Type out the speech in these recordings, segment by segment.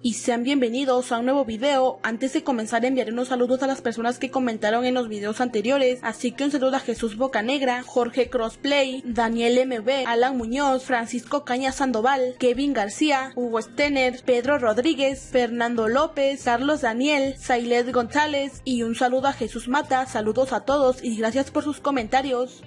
y sean bienvenidos a un nuevo video. Antes de comenzar enviaré unos saludos a las personas que comentaron en los videos anteriores, así que un saludo a Jesús Bocanegra, Jorge Crossplay, Daniel MB, Alan Muñoz, Francisco Caña Sandoval, Kevin García, Hugo Stener, Pedro Rodríguez, Fernando López, Carlos Daniel, Sailet González y un saludo a Jesús Mata, saludos a todos y gracias por sus comentarios.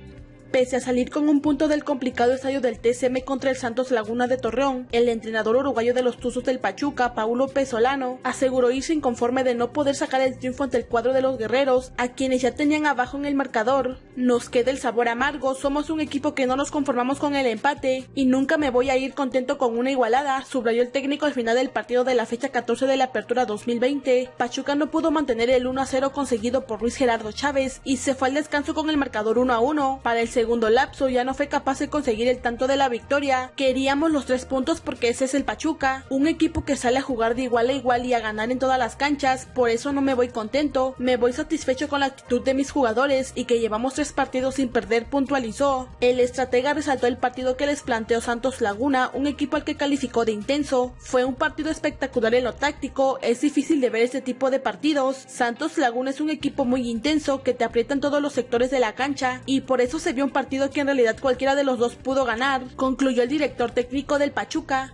Pese a salir con un punto del complicado estadio del TCM contra el Santos Laguna de Torreón, el entrenador uruguayo de los Tuzos del Pachuca, Paulo Pesolano, aseguró irse inconforme de no poder sacar el triunfo ante el cuadro de los guerreros, a quienes ya tenían abajo en el marcador. Nos queda el sabor amargo, somos un equipo que no nos conformamos con el empate, y nunca me voy a ir contento con una igualada, subrayó el técnico al final del partido de la fecha 14 de la apertura 2020. Pachuca no pudo mantener el 1 a 0 conseguido por Luis Gerardo Chávez y se fue al descanso con el marcador 1 a 1. Para el lapso ya no fue capaz de conseguir el tanto de la victoria. Queríamos los tres puntos porque ese es el Pachuca, un equipo que sale a jugar de igual a igual y a ganar en todas las canchas, por eso no me voy contento, me voy satisfecho con la actitud de mis jugadores y que llevamos tres partidos sin perder, puntualizó. El estratega resaltó el partido que les planteó Santos Laguna, un equipo al que calificó de intenso. Fue un partido espectacular en lo táctico, es difícil de ver este tipo de partidos. Santos Laguna es un equipo muy intenso que te aprieta en todos los sectores de la cancha y por eso se vio un partido que en realidad cualquiera de los dos pudo ganar, concluyó el director técnico del Pachuca.